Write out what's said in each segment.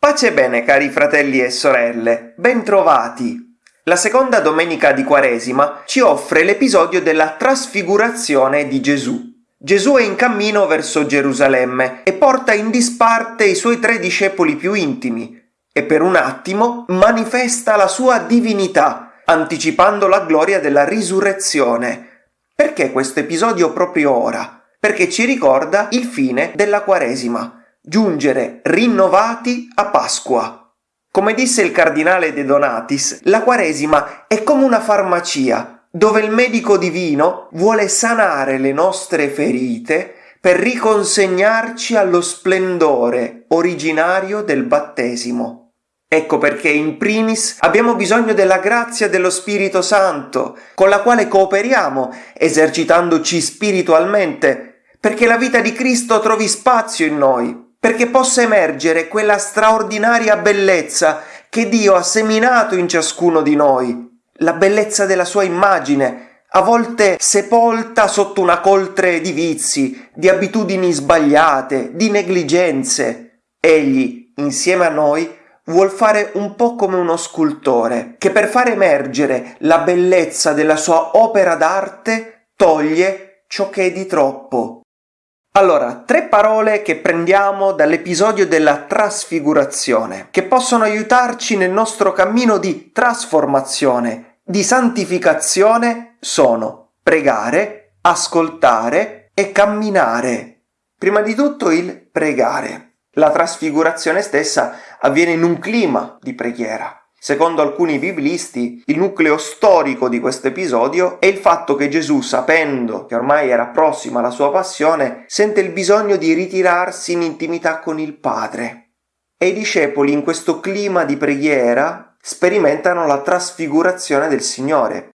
Pace e bene cari fratelli e sorelle, bentrovati! La seconda domenica di Quaresima ci offre l'episodio della trasfigurazione di Gesù. Gesù è in cammino verso Gerusalemme e porta in disparte i suoi tre discepoli più intimi e per un attimo manifesta la sua divinità, anticipando la gloria della risurrezione. Perché questo episodio proprio ora? Perché ci ricorda il fine della Quaresima giungere rinnovati a Pasqua. Come disse il cardinale De Donatis, la Quaresima è come una farmacia dove il medico divino vuole sanare le nostre ferite per riconsegnarci allo splendore originario del battesimo. Ecco perché in primis abbiamo bisogno della grazia dello Spirito Santo, con la quale cooperiamo, esercitandoci spiritualmente, perché la vita di Cristo trovi spazio in noi, perché possa emergere quella straordinaria bellezza che Dio ha seminato in ciascuno di noi, la bellezza della sua immagine, a volte sepolta sotto una coltre di vizi, di abitudini sbagliate, di negligenze. Egli, insieme a noi, vuol fare un po' come uno scultore, che per far emergere la bellezza della sua opera d'arte toglie ciò che è di troppo, allora, tre parole che prendiamo dall'episodio della trasfigurazione, che possono aiutarci nel nostro cammino di trasformazione, di santificazione, sono pregare, ascoltare e camminare. Prima di tutto il pregare. La trasfigurazione stessa avviene in un clima di preghiera. Secondo alcuni biblisti, il nucleo storico di questo episodio è il fatto che Gesù, sapendo che ormai era prossima la sua passione, sente il bisogno di ritirarsi in intimità con il Padre. E i discepoli in questo clima di preghiera sperimentano la trasfigurazione del Signore.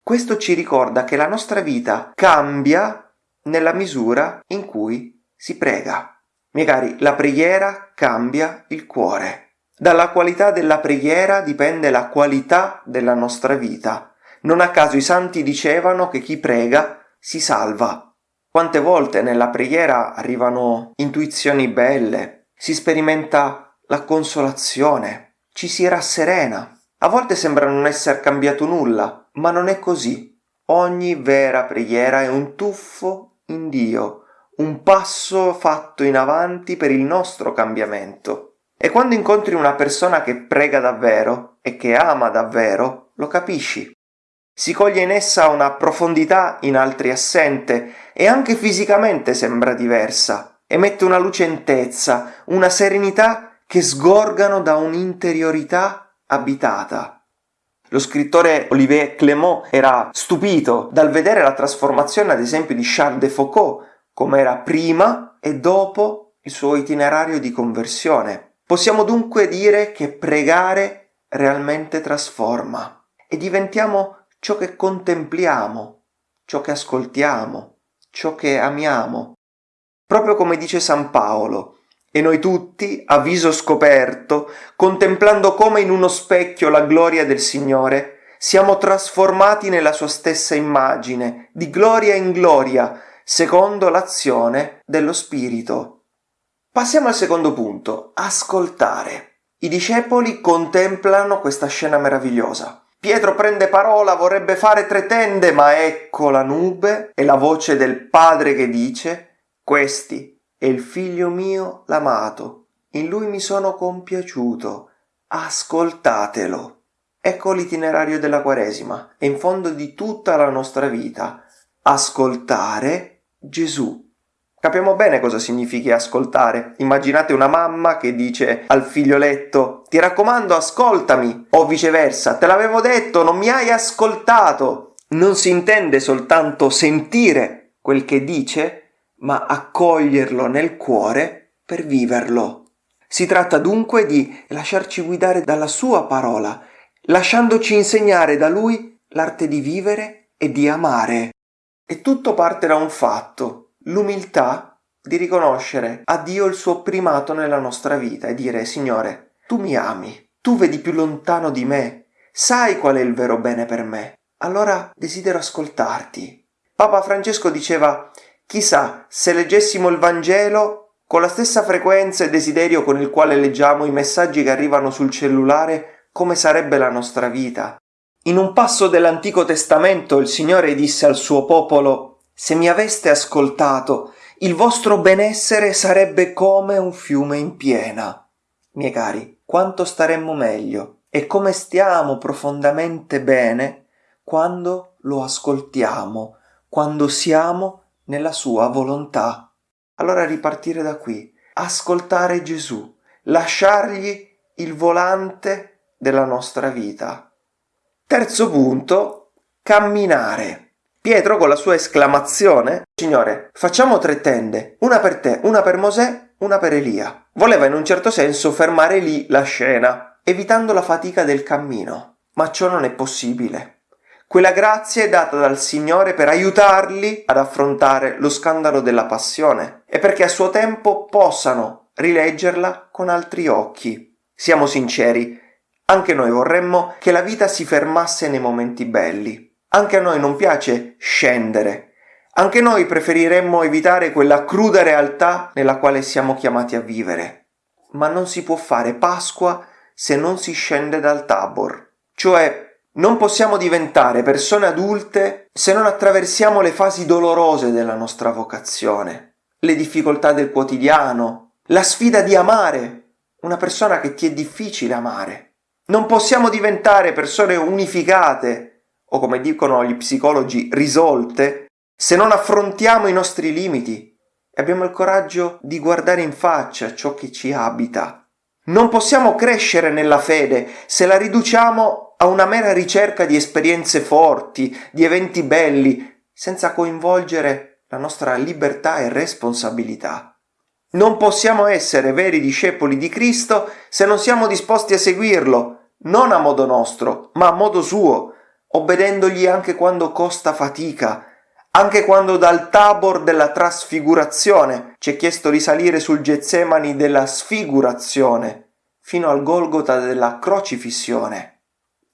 Questo ci ricorda che la nostra vita cambia nella misura in cui si prega. Miei cari, la preghiera cambia il cuore. Dalla qualità della preghiera dipende la qualità della nostra vita. Non a caso i santi dicevano che chi prega si salva. Quante volte nella preghiera arrivano intuizioni belle, si sperimenta la consolazione, ci si rasserena. A volte sembra non essere cambiato nulla, ma non è così. Ogni vera preghiera è un tuffo in Dio, un passo fatto in avanti per il nostro cambiamento. E quando incontri una persona che prega davvero e che ama davvero, lo capisci. Si coglie in essa una profondità in altri assente e anche fisicamente sembra diversa. Emette una lucentezza, una serenità che sgorgano da un'interiorità abitata. Lo scrittore Olivier Clément era stupito dal vedere la trasformazione, ad esempio, di Charles de Foucault, come era prima e dopo il suo itinerario di conversione. Possiamo dunque dire che pregare realmente trasforma e diventiamo ciò che contempliamo, ciò che ascoltiamo, ciò che amiamo. Proprio come dice San Paolo, e noi tutti, a viso scoperto, contemplando come in uno specchio la gloria del Signore, siamo trasformati nella sua stessa immagine, di gloria in gloria, secondo l'azione dello Spirito. Passiamo al secondo punto, ascoltare. I discepoli contemplano questa scena meravigliosa. Pietro prende parola, vorrebbe fare tre tende, ma ecco la nube e la voce del Padre che dice Questi è il figlio mio l'amato, in lui mi sono compiaciuto, ascoltatelo. Ecco l'itinerario della Quaresima e in fondo di tutta la nostra vita. Ascoltare Gesù. Capiamo bene cosa significhi ascoltare. Immaginate una mamma che dice al figlioletto ti raccomando ascoltami o viceversa te l'avevo detto non mi hai ascoltato. Non si intende soltanto sentire quel che dice, ma accoglierlo nel cuore per viverlo. Si tratta dunque di lasciarci guidare dalla sua parola, lasciandoci insegnare da lui l'arte di vivere e di amare. E tutto parte da un fatto, l'umiltà di riconoscere a Dio il suo primato nella nostra vita e dire Signore, tu mi ami, tu vedi più lontano di me, sai qual è il vero bene per me, allora desidero ascoltarti. Papa Francesco diceva Chissà se leggessimo il Vangelo con la stessa frequenza e desiderio con il quale leggiamo i messaggi che arrivano sul cellulare, come sarebbe la nostra vita. In un passo dell'Antico Testamento il Signore disse al suo popolo Se mi aveste ascoltato, il vostro benessere sarebbe come un fiume in piena. Miei cari, quanto staremmo meglio e come stiamo profondamente bene quando lo ascoltiamo, quando siamo nella sua volontà. Allora ripartire da qui, ascoltare Gesù, lasciargli il volante della nostra vita. Terzo punto, camminare. Pietro con la sua esclamazione, Signore, facciamo tre tende, una per te, una per Mosè, una per Elia. Voleva in un certo senso fermare lì la scena, evitando la fatica del cammino. Ma ciò non è possibile. Quella grazia è data dal Signore per aiutarli ad affrontare lo scandalo della passione e perché a suo tempo possano rileggerla con altri occhi. Siamo sinceri, anche noi vorremmo che la vita si fermasse nei momenti belli. Anche a noi non piace scendere. Anche noi preferiremmo evitare quella cruda realtà nella quale siamo chiamati a vivere. Ma non si può fare Pasqua se non si scende dal Tabor. Cioè non possiamo diventare persone adulte se non attraversiamo le fasi dolorose della nostra vocazione, le difficoltà del quotidiano, la sfida di amare una persona che ti è difficile amare. Non possiamo diventare persone unificate o come dicono gli psicologi risolte se non affrontiamo i nostri limiti e abbiamo il coraggio di guardare in faccia ciò che ci abita. Non possiamo crescere nella fede se la riduciamo a una mera ricerca di esperienze forti, di eventi belli, senza coinvolgere la nostra libertà e responsabilità. Non possiamo essere veri discepoli di Cristo se non siamo disposti a seguirlo, non a modo nostro, ma a modo suo, obbedendogli anche quando costa fatica, anche quando dal tabor della trasfigurazione ci è chiesto di salire sul Getsemani della sfigurazione, fino al Golgota della crocifissione.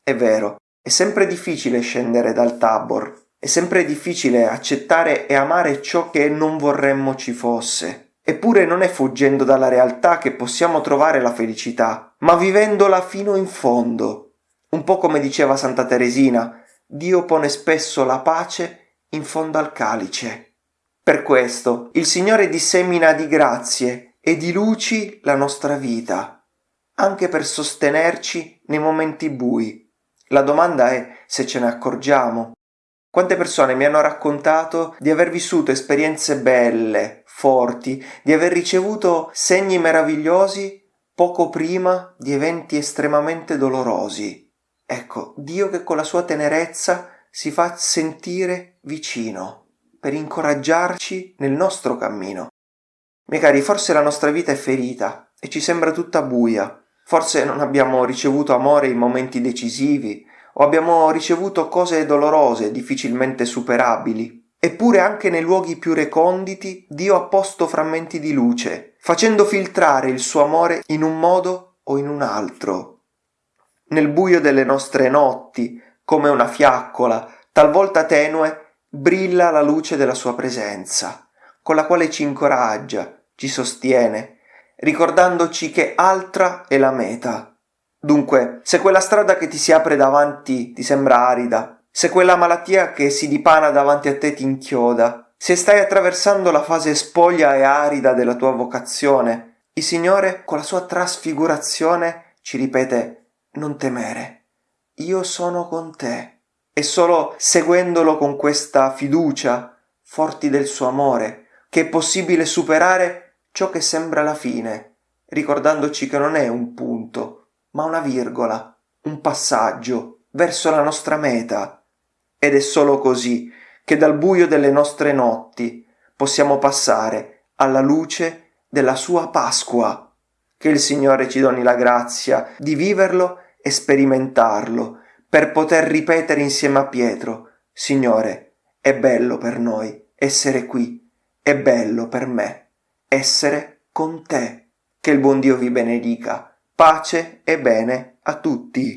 È vero, è sempre difficile scendere dal Tabor, è sempre difficile accettare e amare ciò che non vorremmo ci fosse. Eppure non è fuggendo dalla realtà che possiamo trovare la felicità, ma vivendola fino in fondo. Un po' come diceva Santa Teresina, Dio pone spesso la pace in fondo al calice. Per questo il Signore dissemina di grazie e di luci la nostra vita, anche per sostenerci nei momenti bui la domanda è se ce ne accorgiamo. Quante persone mi hanno raccontato di aver vissuto esperienze belle, forti, di aver ricevuto segni meravigliosi poco prima di eventi estremamente dolorosi. Ecco, Dio che con la sua tenerezza si fa sentire vicino per incoraggiarci nel nostro cammino. Miei cari, forse la nostra vita è ferita e ci sembra tutta buia, Forse non abbiamo ricevuto amore in momenti decisivi o abbiamo ricevuto cose dolorose, difficilmente superabili. Eppure anche nei luoghi più reconditi Dio ha posto frammenti di luce, facendo filtrare il suo amore in un modo o in un altro. Nel buio delle nostre notti, come una fiaccola, talvolta tenue, brilla la luce della sua presenza, con la quale ci incoraggia, ci sostiene, ricordandoci che altra è la meta. Dunque, se quella strada che ti si apre davanti ti sembra arida, se quella malattia che si dipana davanti a te ti inchioda, se stai attraversando la fase spoglia e arida della tua vocazione, il Signore con la sua trasfigurazione ci ripete non temere, io sono con te. E solo seguendolo con questa fiducia, forti del suo amore, che è possibile superare ciò che sembra la fine, ricordandoci che non è un punto, ma una virgola, un passaggio verso la nostra meta. Ed è solo così che dal buio delle nostre notti possiamo passare alla luce della sua Pasqua. Che il Signore ci doni la grazia di viverlo e sperimentarlo, per poter ripetere insieme a Pietro, Signore, è bello per noi essere qui, è bello per me essere con te. Che il buon Dio vi benedica. Pace e bene a tutti.